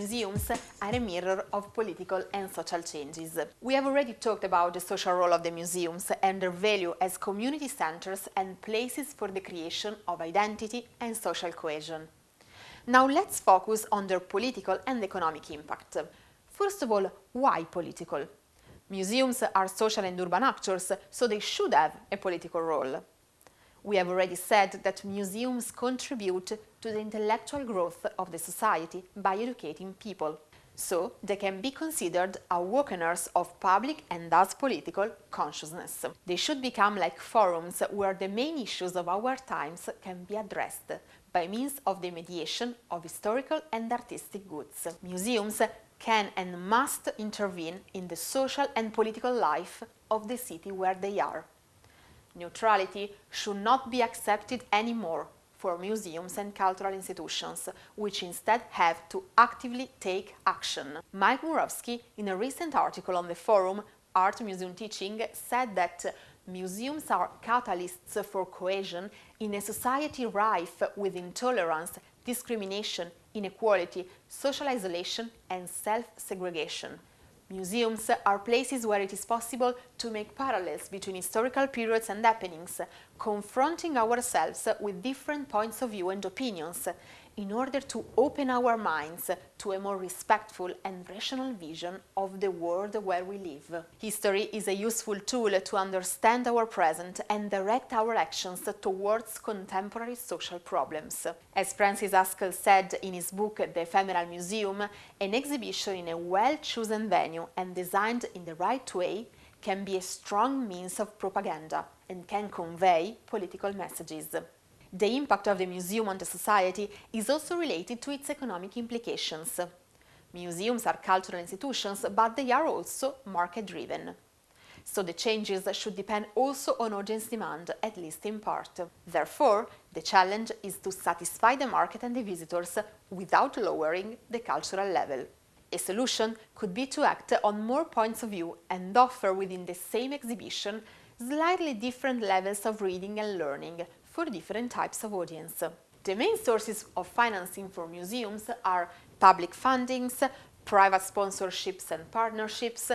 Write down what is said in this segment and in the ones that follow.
museums are a mirror of political and social changes. We have already talked about the social role of the museums and their value as community centers and places for the creation of identity and social cohesion. Now let's focus on their political and economic impact. First of all, why political? Museums are social and urban actors, so they should have a political role. We have already said that museums contribute to the intellectual growth of the society by educating people. So, they can be considered awakeners of public and thus political consciousness. They should become like forums where the main issues of our times can be addressed by means of the mediation of historical and artistic goods. Museums can and must intervene in the social and political life of the city where they are. Neutrality should not be accepted anymore for museums and cultural institutions, which instead have to actively take action. Mike Murawski, in a recent article on the forum Art Museum Teaching, said that museums are catalysts for cohesion in a society rife with intolerance, discrimination, inequality, social isolation and self-segregation. Museums are places where it is possible to make parallels between historical periods and happenings, confronting ourselves with different points of view and opinions, in order to open our minds to a more respectful and rational vision of the world where we live. History is a useful tool to understand our present and direct our actions towards contemporary social problems. As Francis Haskell said in his book The Ephemeral Museum, an exhibition in a well-chosen venue and designed in the right way can be a strong means of propaganda and can convey political messages. The impact of the museum on the society is also related to its economic implications. Museums are cultural institutions, but they are also market-driven. So the changes should depend also on audience demand, at least in part. Therefore, the challenge is to satisfy the market and the visitors without lowering the cultural level. A solution could be to act on more points of view and offer within the same exhibition slightly different levels of reading and learning, for different types of audience. The main sources of financing for museums are public fundings, private sponsorships and partnerships,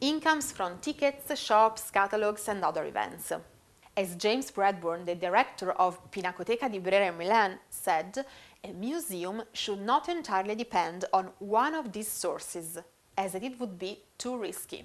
incomes from tickets, shops, catalogues and other events. As James Bradburne, the director of Pinacoteca di Brera in Milan, said, a museum should not entirely depend on one of these sources, as it would be too risky.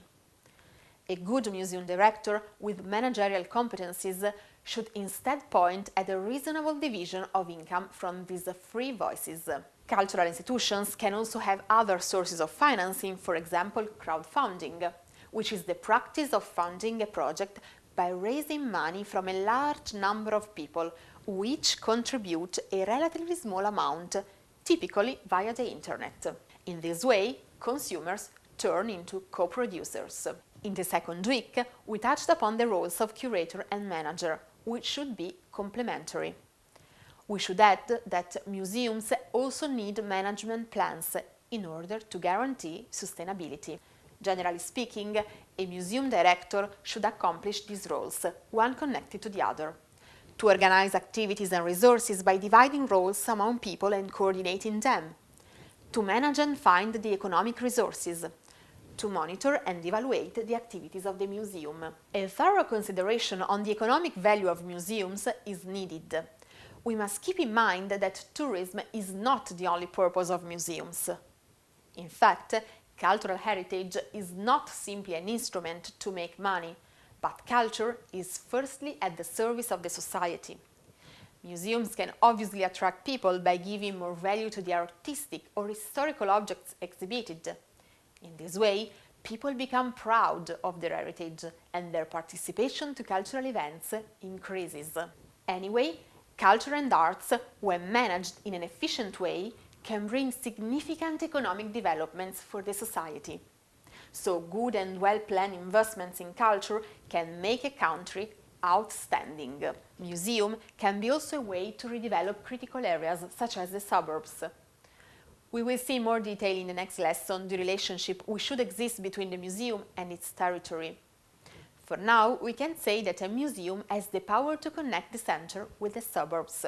A good museum director with managerial competencies should instead point at a reasonable division of income from these three voices. Cultural institutions can also have other sources of financing, for example crowdfunding, which is the practice of funding a project by raising money from a large number of people which contribute a relatively small amount, typically via the internet. In this way, consumers turn into co-producers. In the second week, we touched upon the roles of curator and manager, which should be complementary. We should add that museums also need management plans in order to guarantee sustainability. Generally speaking, a museum director should accomplish these roles, one connected to the other. To organize activities and resources by dividing roles among people and coordinating them. To manage and find the economic resources, to monitor and evaluate the activities of the museum. A thorough consideration on the economic value of museums is needed. We must keep in mind that tourism is not the only purpose of museums. In fact, cultural heritage is not simply an instrument to make money, but culture is firstly at the service of the society. Museums can obviously attract people by giving more value to the artistic or historical objects exhibited, in this way, people become proud of their heritage and their participation to cultural events increases. Anyway, culture and arts, when managed in an efficient way, can bring significant economic developments for the society. So good and well-planned investments in culture can make a country outstanding. Museum can be also a way to redevelop critical areas such as the suburbs. We will see more detail in the next lesson the relationship which should exist between the museum and its territory. For now, we can say that a museum has the power to connect the center with the suburbs.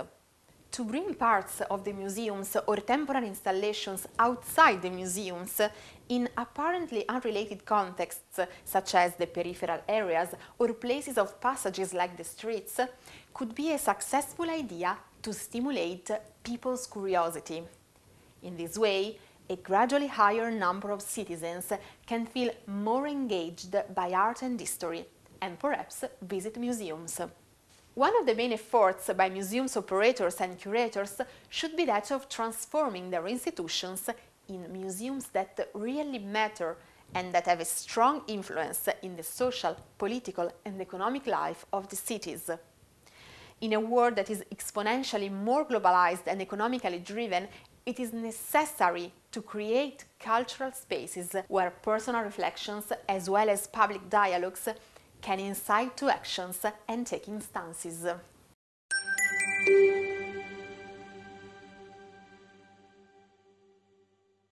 To bring parts of the museums or temporary installations outside the museums in apparently unrelated contexts, such as the peripheral areas or places of passages like the streets, could be a successful idea to stimulate people's curiosity. In this way, a gradually higher number of citizens can feel more engaged by art and history and perhaps visit museums. One of the main efforts by museums operators and curators should be that of transforming their institutions in museums that really matter and that have a strong influence in the social, political and economic life of the cities. In a world that is exponentially more globalized and economically driven, it is necessary to create cultural spaces where personal reflections as well as public dialogues can incite to actions and taking stances.